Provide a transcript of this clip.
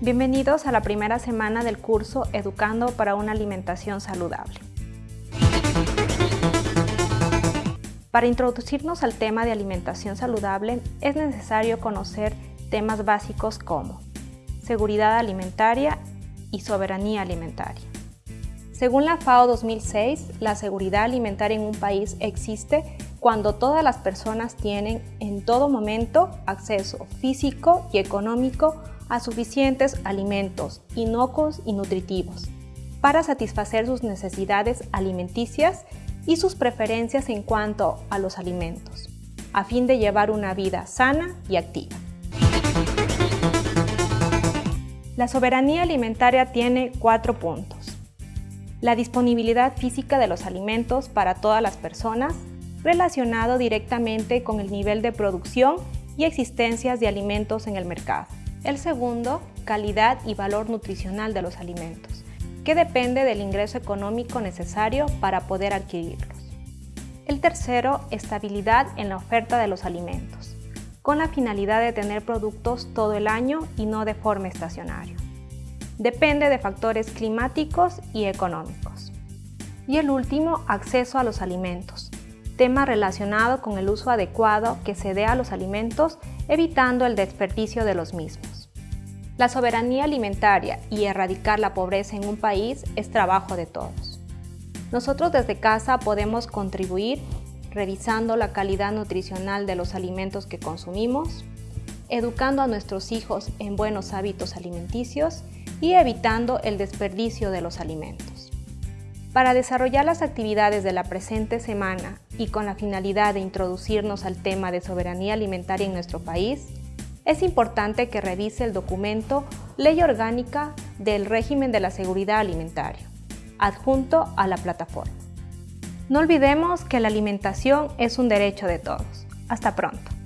Bienvenidos a la primera semana del curso Educando para una alimentación saludable. Para introducirnos al tema de alimentación saludable es necesario conocer temas básicos como seguridad alimentaria y soberanía alimentaria. Según la FAO 2006, la seguridad alimentaria en un país existe cuando todas las personas tienen en todo momento acceso físico y económico a suficientes alimentos inocuos y nutritivos para satisfacer sus necesidades alimenticias y sus preferencias en cuanto a los alimentos, a fin de llevar una vida sana y activa. La soberanía alimentaria tiene cuatro puntos. La disponibilidad física de los alimentos para todas las personas relacionado directamente con el nivel de producción y existencias de alimentos en el mercado. El segundo, calidad y valor nutricional de los alimentos, que depende del ingreso económico necesario para poder adquirirlos. El tercero, estabilidad en la oferta de los alimentos, con la finalidad de tener productos todo el año y no de forma estacionaria. Depende de factores climáticos y económicos. Y el último, acceso a los alimentos, tema relacionado con el uso adecuado que se dé a los alimentos, evitando el desperdicio de los mismos. La soberanía alimentaria y erradicar la pobreza en un país es trabajo de todos. Nosotros desde casa podemos contribuir revisando la calidad nutricional de los alimentos que consumimos, educando a nuestros hijos en buenos hábitos alimenticios y evitando el desperdicio de los alimentos. Para desarrollar las actividades de la presente semana y con la finalidad de introducirnos al tema de soberanía alimentaria en nuestro país, es importante que revise el documento Ley Orgánica del Régimen de la Seguridad Alimentaria, adjunto a la plataforma. No olvidemos que la alimentación es un derecho de todos. Hasta pronto.